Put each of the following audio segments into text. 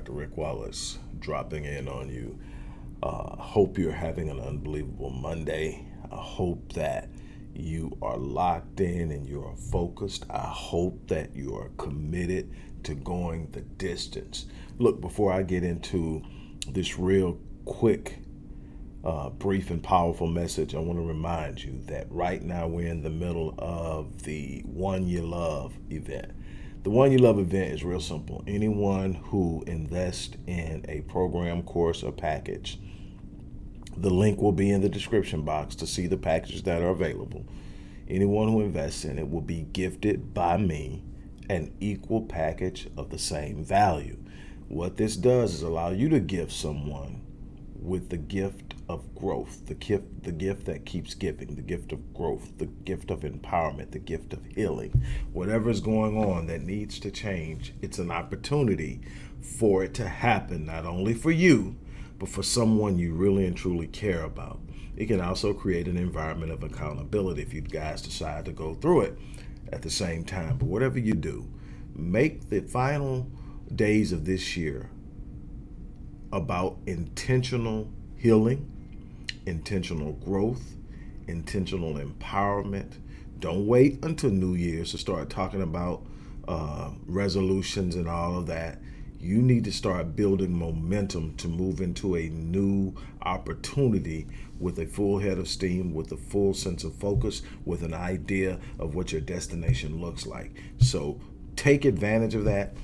Dr. Rick Wallace dropping in on you. Uh, hope you're having an unbelievable Monday. I hope that you are locked in and you are focused. I hope that you are committed to going the distance. Look, before I get into this real quick, uh, brief, and powerful message, I want to remind you that right now we're in the middle of the One You Love event. The One You Love event is real simple. Anyone who invests in a program, course, or package, the link will be in the description box to see the packages that are available. Anyone who invests in it will be gifted by me an equal package of the same value. What this does is allow you to give someone with the gift of growth, the gift, the gift that keeps giving, the gift of growth, the gift of empowerment, the gift of healing. Whatever is going on that needs to change, it's an opportunity for it to happen, not only for you, but for someone you really and truly care about. It can also create an environment of accountability if you guys decide to go through it at the same time. But whatever you do, make the final days of this year about intentional healing intentional growth, intentional empowerment. Don't wait until New Year's to start talking about uh, resolutions and all of that. You need to start building momentum to move into a new opportunity with a full head of steam, with a full sense of focus, with an idea of what your destination looks like. So take advantage of that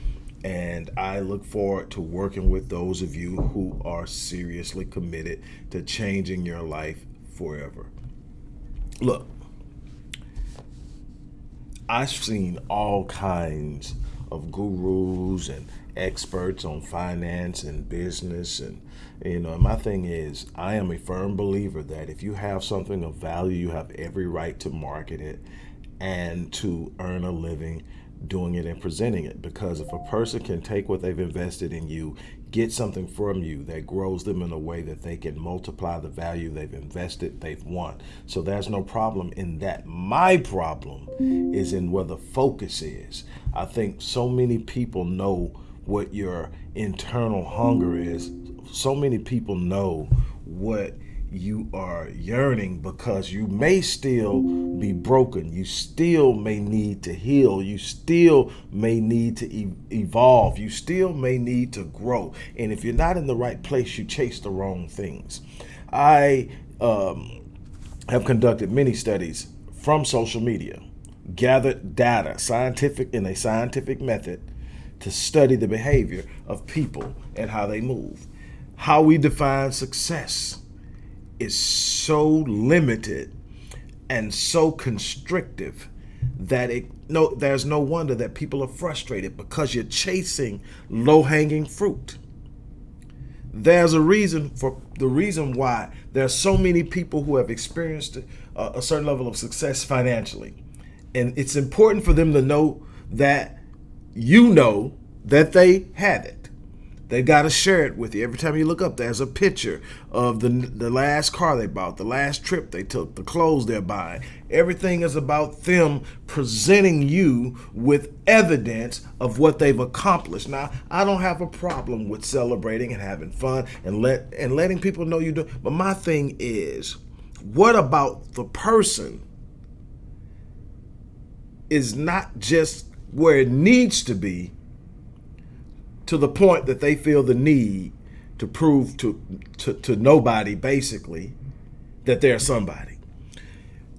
and I look forward to working with those of you who are seriously committed to changing your life forever. Look, I've seen all kinds of gurus and experts on finance and business and you know my thing is I am a firm believer that if you have something of value you have every right to market it and to earn a living doing it and presenting it. Because if a person can take what they've invested in you get something from you that grows them in a way that they can multiply the value they've invested they've won. So there's no problem in that. My problem is in where the focus is. I think so many people know what your internal hunger is. So many people know what you are yearning because you may still be broken. You still may need to heal. You still may need to e evolve. You still may need to grow. And if you're not in the right place, you chase the wrong things. I um, have conducted many studies from social media, gathered data, scientific in a scientific method to study the behavior of people and how they move, how we define success is so limited and so constrictive that it no there's no wonder that people are frustrated because you're chasing low-hanging fruit. There's a reason for the reason why there's so many people who have experienced a, a certain level of success financially. And it's important for them to know that you know that they have it they got to share it with you. Every time you look up, there's a picture of the, the last car they bought, the last trip they took, the clothes they're buying. Everything is about them presenting you with evidence of what they've accomplished. Now, I don't have a problem with celebrating and having fun and let and letting people know you do. But my thing is, what about the person is not just where it needs to be, to the point that they feel the need to prove to, to, to nobody, basically, that they're somebody.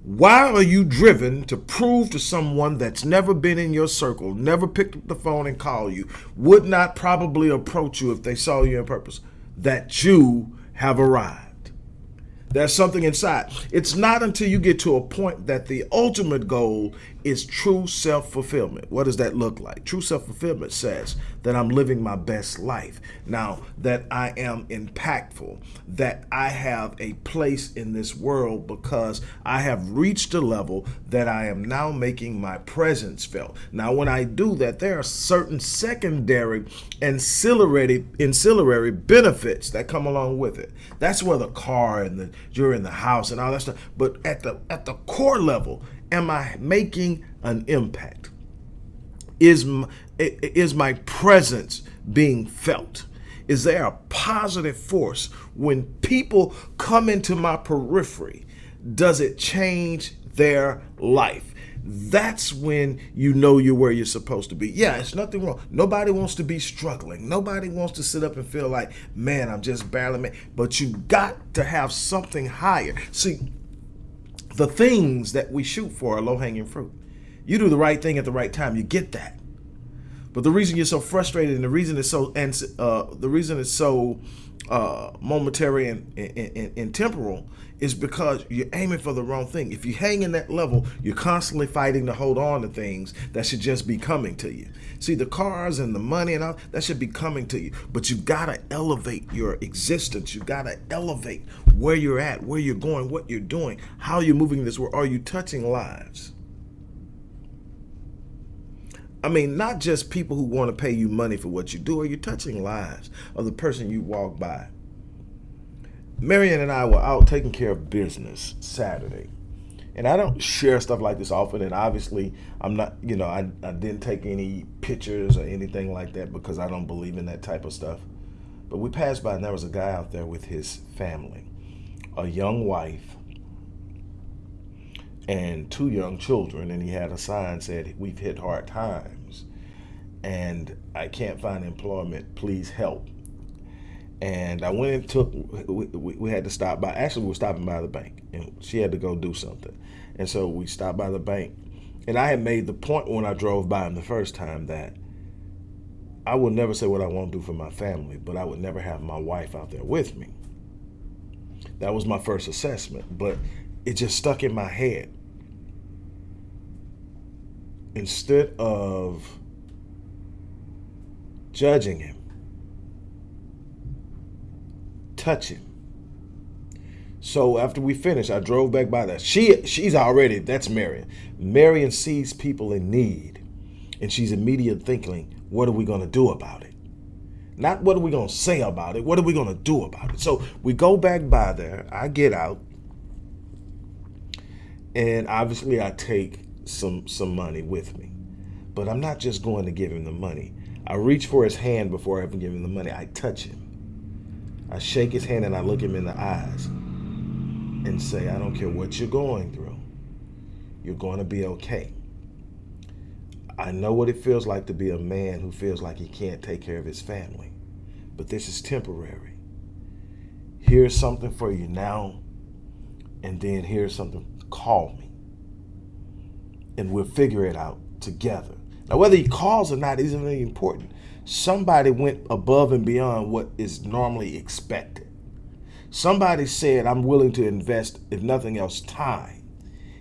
Why are you driven to prove to someone that's never been in your circle, never picked up the phone and called you, would not probably approach you if they saw you in purpose, that you have arrived? There's something inside. It's not until you get to a point that the ultimate goal is true self-fulfillment. What does that look like? True self-fulfillment says that I'm living my best life. Now, that I am impactful, that I have a place in this world because I have reached a level that I am now making my presence felt. Now, when I do that, there are certain secondary ancillary, ancillary benefits that come along with it. That's where the car and the you're in the house and all that stuff. But at the at the core level, am I making an impact? Is my, is my presence being felt? Is there a positive force when people come into my periphery? Does it change their life? That's when you know you're where you're supposed to be. Yeah, it's nothing wrong. Nobody wants to be struggling. Nobody wants to sit up and feel like, man, I'm just barely. But you got to have something higher. See, the things that we shoot for are low hanging fruit. You do the right thing at the right time, you get that. But the reason you're so frustrated and the reason it's so and uh, the reason it's so uh, momentary and, and, and, temporal is because you're aiming for the wrong thing. If you hang in that level, you're constantly fighting to hold on to things that should just be coming to you. See, the cars and the money and all that should be coming to you, but you've gotta elevate your existence. You've gotta elevate where you're at, where you're going, what you're doing, how you're moving this world. Are you touching lives? I mean, not just people who want to pay you money for what you do, are you're touching lives of the person you walk by? Marion and I were out taking care of business Saturday. And I don't share stuff like this often. And obviously, I'm not, you know, I, I didn't take any pictures or anything like that because I don't believe in that type of stuff. But we passed by and there was a guy out there with his family, a young wife, and two young children, and he had a sign said, "We've hit hard times, and I can't find employment. Please help." And I went and took. We, we, had to stop by. Actually, we were stopping by the bank, and she had to go do something, and so we stopped by the bank. And I had made the point when I drove by him the first time that I would never say what I want to do for my family, but I would never have my wife out there with me. That was my first assessment, but it just stuck in my head instead of judging him, touch him. So after we finished, I drove back by that. She she's already that's Marion. Marion sees people in need, and she's immediate thinking, what are we gonna do about it? Not what are we gonna say about it, what are we gonna do about it? So we go back by there, I get out, and obviously I take some some money with me. But I'm not just going to give him the money. I reach for his hand before I even give him the money. I touch him. I shake his hand and I look him in the eyes and say, I don't care what you're going through. You're going to be okay. I know what it feels like to be a man who feels like he can't take care of his family. But this is temporary. Here's something for you now, and then here's something. Call me and we'll figure it out together. Now, whether he calls or not isn't really important. Somebody went above and beyond what is normally expected. Somebody said, I'm willing to invest, if nothing else, time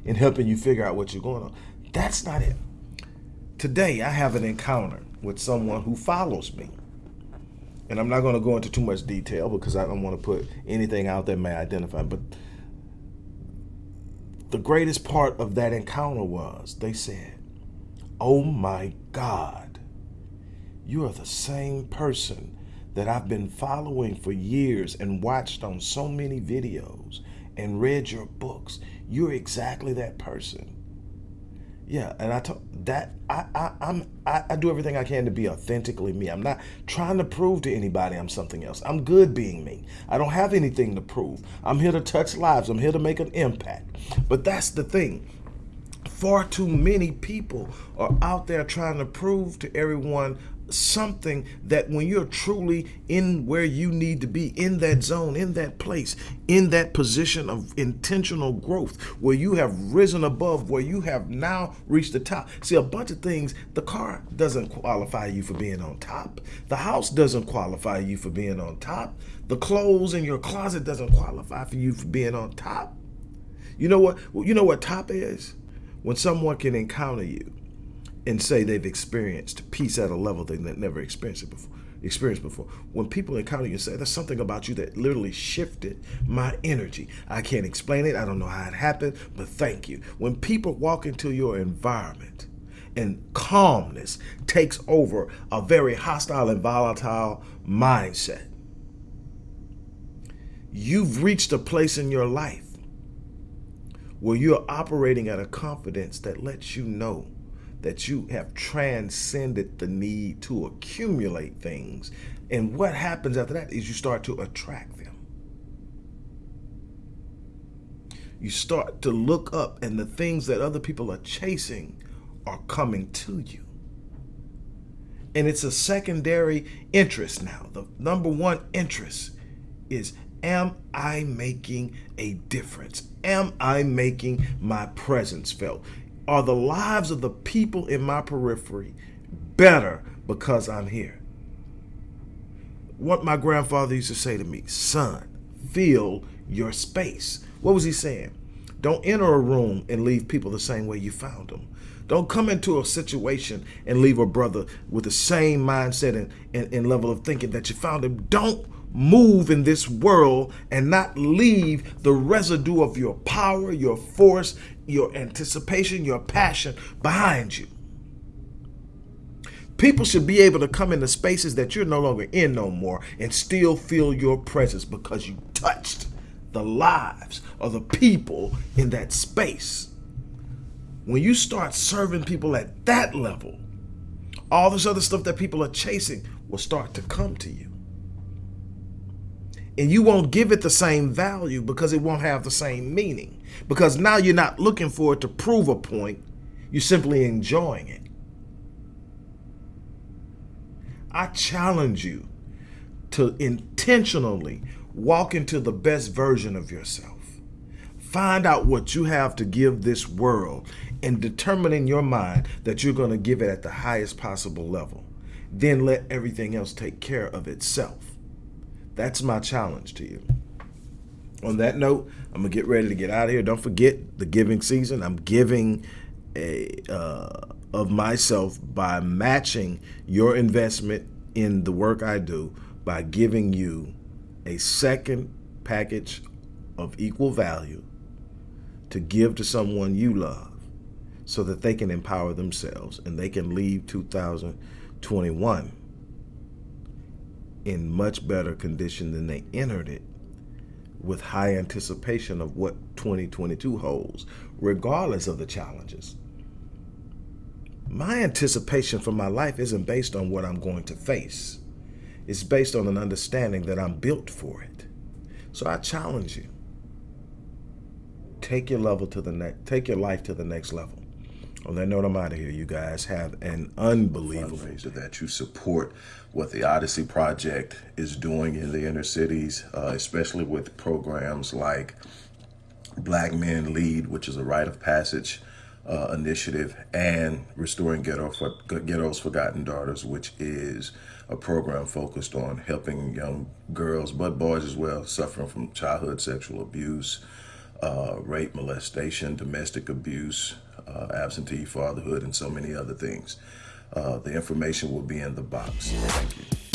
in helping you figure out what you're going on. That's not it. Today, I have an encounter with someone who follows me. And I'm not going to go into too much detail because I don't want to put anything out that may identify, but the greatest part of that encounter was they said, Oh my God, you are the same person that I've been following for years and watched on so many videos and read your books. You're exactly that person. Yeah, and I told that I, I I'm I, I do everything I can to be authentically me. I'm not trying to prove to anybody I'm something else. I'm good being me. I don't have anything to prove. I'm here to touch lives. I'm here to make an impact. But that's the thing. Far too many people are out there trying to prove to everyone something that when you're truly in where you need to be, in that zone, in that place, in that position of intentional growth, where you have risen above, where you have now reached the top. See, a bunch of things, the car doesn't qualify you for being on top. The house doesn't qualify you for being on top. The clothes in your closet doesn't qualify for you for being on top. You know what? You know what top is? When someone can encounter you and say they've experienced peace at a level they've never experienced it before experienced before. When people encounter you and say, there's something about you that literally shifted my energy. I can't explain it. I don't know how it happened, but thank you. When people walk into your environment and calmness takes over a very hostile and volatile mindset, you've reached a place in your life where you're operating at a confidence that lets you know that you have transcended the need to accumulate things. And what happens after that is you start to attract them. You start to look up, and the things that other people are chasing are coming to you. And it's a secondary interest now. The number one interest is Am I making a difference? Am I making my presence felt? Are the lives of the people in my periphery better because I'm here? What my grandfather used to say to me, son, fill your space. What was he saying? Don't enter a room and leave people the same way you found them. Don't come into a situation and leave a brother with the same mindset and, and, and level of thinking that you found him. Don't move in this world and not leave the residue of your power, your force, your anticipation, your passion behind you. People should be able to come into spaces that you're no longer in no more and still feel your presence because you touched the lives of the people in that space. When you start serving people at that level, all this other stuff that people are chasing will start to come to you and you won't give it the same value because it won't have the same meaning. Because now you're not looking for it to prove a point, you're simply enjoying it. I challenge you to intentionally walk into the best version of yourself. Find out what you have to give this world and determine in your mind that you're going to give it at the highest possible level. Then let everything else take care of itself. That's my challenge to you. On that note, I'm gonna get ready to get out of here. Don't forget the giving season. I'm giving a uh, of myself by matching your investment in the work I do by giving you a second package of equal value to give to someone you love so that they can empower themselves and they can leave 2021 in much better condition than they entered it with high anticipation of what 2022 holds, regardless of the challenges. My anticipation for my life isn't based on what I'm going to face. It's based on an understanding that I'm built for it. So I challenge you. Take your level to the next take your life to the next level. On that note, I'm out of here. You guys have an unbelievable fundraiser that you support what the Odyssey Project is doing in the inner cities, uh, especially with programs like Black Men Lead, which is a rite of passage uh, initiative, and Restoring Ghetto for, Ghetto's Forgotten Daughters, which is a program focused on helping young girls, but boys as well, suffering from childhood sexual abuse, uh, rape, molestation, domestic abuse, uh, absentee fatherhood, and so many other things. Uh, the information will be in the box. Thank you.